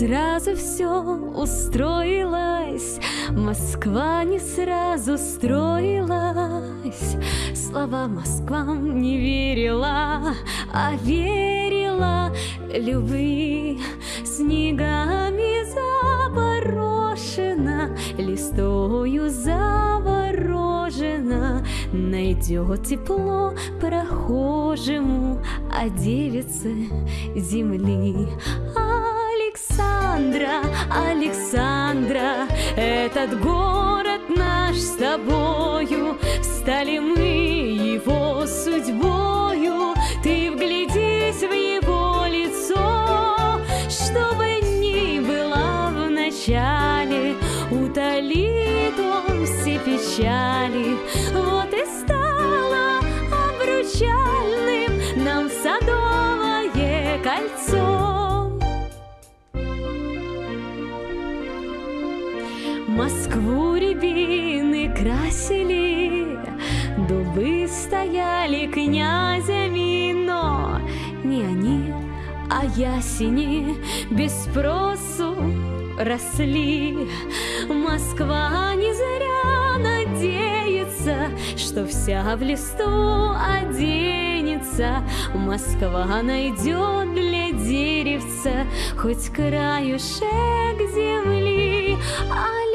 сразу все устроилось Москва не сразу строилась. Слова Москвам не верила, а верила Любви снегами заборошена Листою заворожена. Найдет тепло прохожему, а девице земли. Александра, этот город наш с тобою, Стали мы его судьбою, ты вглядись в его лицо, Чтобы ни было в начале, утолит он все печали, Вот и стало обручальным нам садовое Москву рябины красили, Дубы стояли князями, но не они, а ясени без спросу росли. Москва не зря надеется, что вся в листу оденется. Москва найдет для деревца хоть краюшек земли. Александра,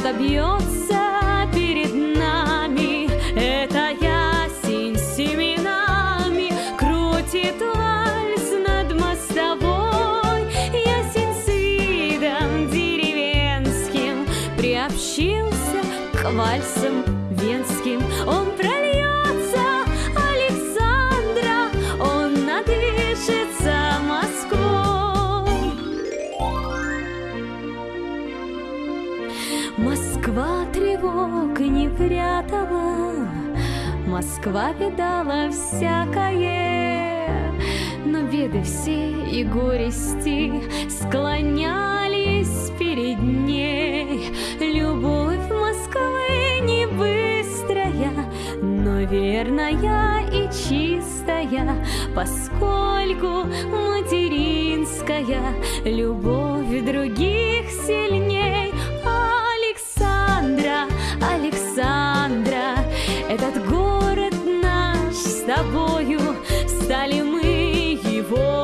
добьется перед нами эта ясень семенами крутит вальс над мостовой. Ясень с видом деревенским приобщился к вальсам венским. Он Москва тревог не прятала, Москва видала всякое, Но беды все и горести Склонялись перед ней. Любовь Москвы не быстрая, Но верная и чистая, Поскольку материнская Любовь других сильнее. тобою стали мы его.